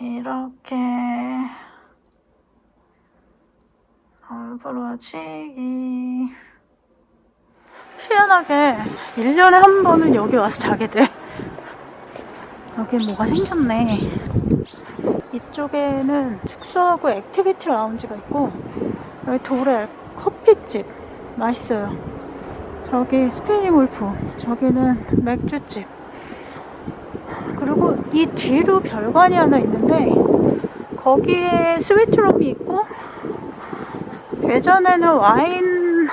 이렇게 얼굴어치기. 희한하게 1년에 한 번은 여기 와서 자게 돼. 여기 뭐가 생겼네. 이쪽에는 숙소하고 activity 라운지가 있고 여기 도렐 커피집 맛있어요. 저기 스피닝 울프 저기는 맥주집 이 뒤로 별관이 하나 있는데 거기에 스위트룸이 있고 예전에는 와인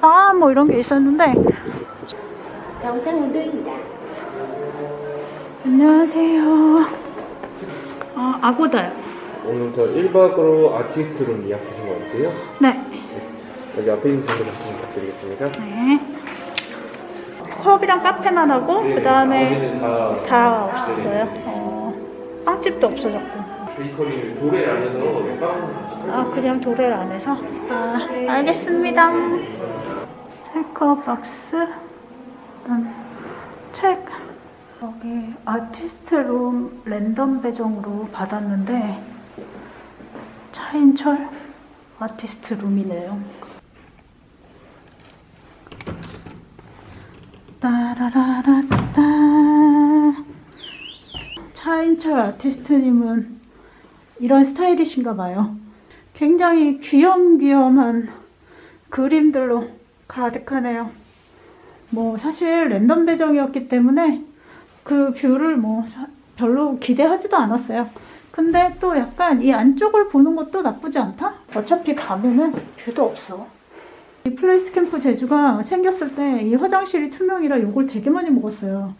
바뭐 이런 게 있었는데 정상운동입니다. 안녕하세요 아 아고다요 오늘 저 1박으로 아티스트룸 예약 주신 거 같아요? 네 여기 앞에 있는 정보 말씀 부탁드리겠습니다. 네. 컵이랑 카페만 하고 네, 그 다음에 다, 다 없어요. 어, 빵집도 없어졌고. 베이커리 도레 안에서 빵아 그냥 도레를 안에서? 아 알겠습니다. 체커박스, 일단 책. 여기 아티스트 룸 랜덤 배정으로 받았는데 차인철 아티스트 룸이네요. 따라라라따 차인철 아티스트님은 이런 스타일이신가 봐요. 굉장히 귀염귀염한 그림들로 가득하네요. 뭐 사실 랜덤 배정이었기 때문에 그 view를 뭐 사- 별로 기대하지도 않았어요. 근데 또 약간 이 안쪽을 보는 것도 나쁘지 않다? 어차피 밤에는 view도 없어. 이 플레이스 캠프 제주가 생겼을 때 이 화장실이 투명이라 욕을 되게 많이 먹었어요.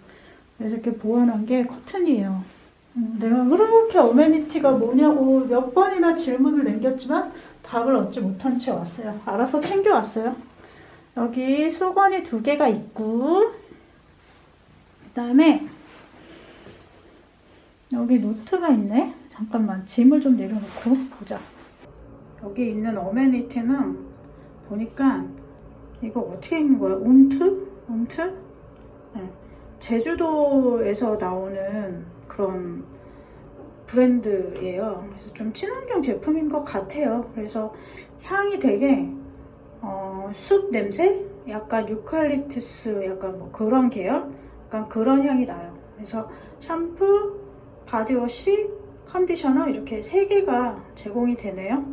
그래서 이렇게 보완한 게 커튼이에요. 음, 내가 그렇게 amenity가 뭐냐고 몇 번이나 질문을 남겼지만 답을 얻지 못한 채 왔어요. 알아서 챙겨왔어요. 여기 수건이 두 개가 있고 그 다음에 여기 노트가 있네. 잠깐만 짐을 좀 내려놓고 보자. 여기 있는 어메니티는 보니까 이거 어떻게 읽는 거야? 운트? 운트? 네. 제주도에서 나오는 그런 브랜드예요. 그래서 좀 친환경 제품인 것 같아요. 그래서 향이 되게 어, 숲 냄새? 약간 유칼립투스 약간 뭐 그런 계열? 약간 그런 향이 나요. 그래서 샴푸, body wash, conditioner 이렇게 세 개가 제공이 되네요.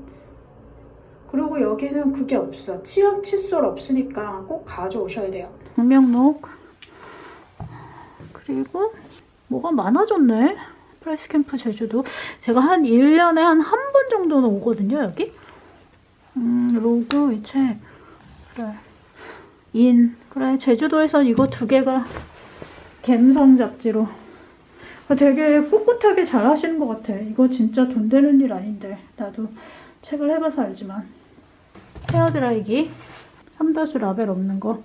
그리고 여기는 그게 없어. 치약 칫솔 없으니까 꼭 가져오셔야 돼요. 방명록 그리고 뭐가 많아졌네. 플레이스 캠프 제주도. 제가 한 1년에 한 한 번 정도는 오거든요, 여기. 음, 로그, 위책. 그래. 인. 그래, 제주도에선 이거 두 개가 갬성 잡지로. 아, 되게 꿋꿋하게 잘 하시는 것 같아. 이거 진짜 돈 되는 일 아닌데. 나도 책을 해봐서 알지만. 헤어드라이기. 삼다수 라벨 없는 거.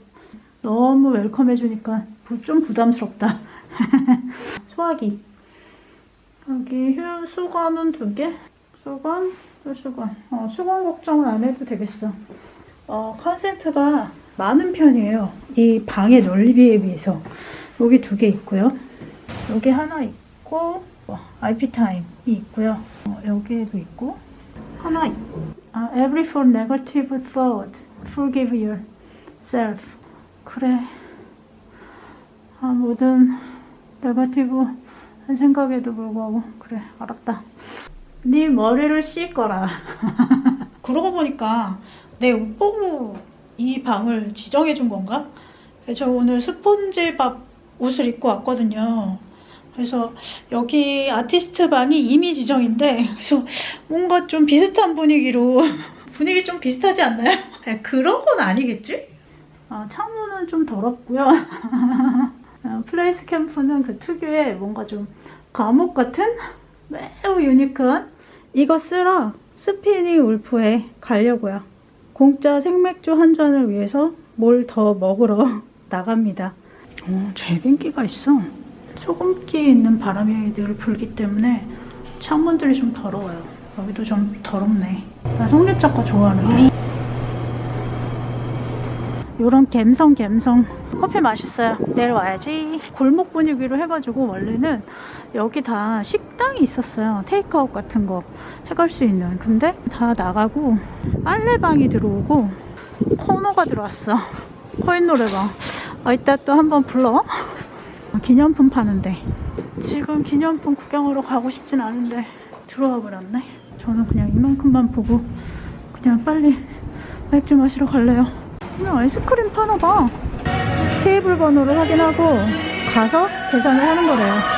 너무 welcome 해주니까 부- 좀 부담스럽다. 소화기. 여기 휴 수건은 두 개. 수건, 또 수건. 어, 수건 걱정은 안 해도 되겠어. 어, 컨센트가 많은 편이에요. 이 방의 넓이에 비해서. 여기 두 개 있고요. 여기 하나 있고, 어, IP 타임이 있고요. 어, 여기에도 있고, 하나 있 아, every for negative thought, forgive yourself. 그래. 아, 모든 네거티브 한 생각에도 불구하고 그래 알았다. 네 머리를 씻거라. 그러고 보니까 내 옷 보고 이 방을 지정해 준 건가? 저 오늘 스폰지밥 옷을 입고 왔거든요. 그래서 여기 아티스트 방이 이미 지정인데 그래서 뭔가 좀 비슷한 분위기로 분위기 좀 비슷하지 않나요? 네, 그런 건 아니겠지? 아, 창문은 좀 더럽고요. 어, 플레이스 캠프는 그 특유의 뭔가 좀 감옥 같은 매우 유니크한 이거 쓰러 스피니 울프에 가려고요. 공짜 생맥주 한 잔을 위해서 뭘 더 먹으러 나갑니다. 어, 제빙기가 있어. 소금기 있는 바람이 늘 불기 때문에 창문들이 좀 더러워요. 여기도 좀 더럽네. 나 성립 작가 좋아하는데. 요런 갬성 갬성 커피 맛있어요 내일 와야지 골목 분위기로 해가지고 원래는 여기 다 식당이 있었어요. 테이크아웃 같은 거 해갈 수 있는. 근데 다 나가고 빨래방이 들어오고 코너가 들어왔어. 코인 노래방. 아, 이따 또 한번 불러. 기념품 파는데. 지금 기념품 구경하러 가고 싶진 않은데 들어와 버렸네. 저는 그냥 이만큼만 보고 그냥 빨리 맥주 마시러 갈래요. 그냥 아이스크림 파나 봐. 테이블 번호를 확인하고 가서 계산을 하는 거래요.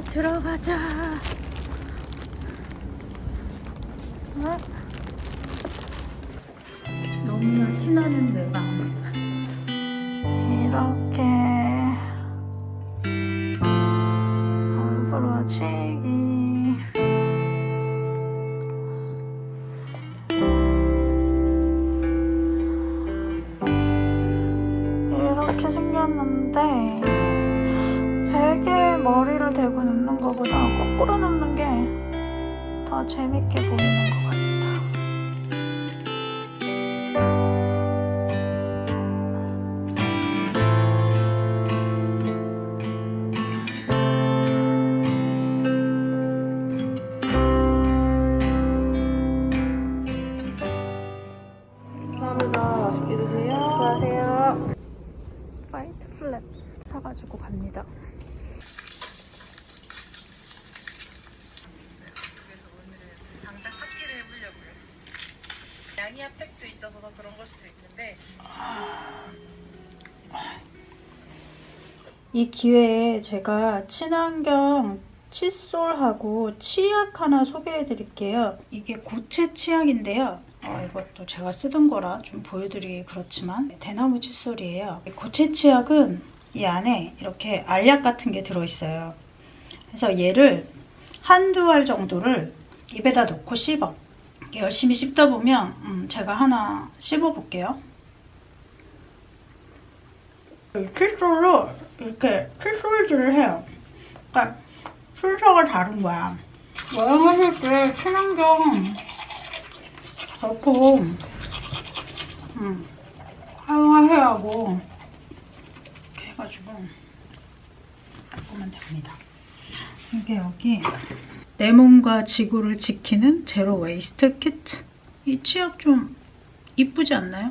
이제 들어가자. 어? 너무나 티나는 내 마음. 이렇게 얼굴어지 머리를 대고 눕는 것보다 거꾸로 눕는 게 더 재밌게 보이는 것 같아. 양이 핫팩도 있어서 더 그런 걸 수도 있는데 이 기회에 제가 친환경 칫솔하고 치약 하나 소개해 드릴게요. 이게 고체 치약인데요. 어, 이것도 제가 쓰던 거라 좀 보여드리기 그렇지만 대나무 칫솔이에요. 이 고체 치약은 이 안에 이렇게 알약 같은 게 들어있어요. 그래서 얘를 한두 알 정도를 입에다 넣고 씹어. 열심히 씹다 보면 음, 제가 하나 씹어 볼게요. 칫솔로 이렇게 칫솔질을 해요. 그러니까 순서가 다른 거야. 여행하실 때 친환경 제품 음, 사용하셔야 하고 이렇게 해가지고 보면 됩니다. 이게 여기 내 몸과 지구를 지키는 zero waste 키트. 이 치약 좀 이쁘지 않나요?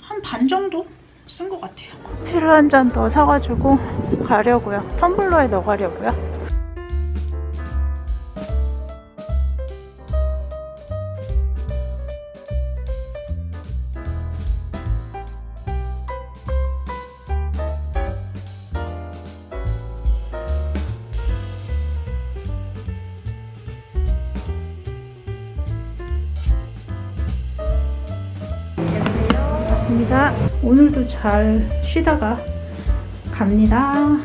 한 반 정도 쓴 것 같아요. 커피를 한잔 더 사가지고 가려고요. 텀블러에 넣어가려고요. 오늘도 잘 쉬다가 갑니다.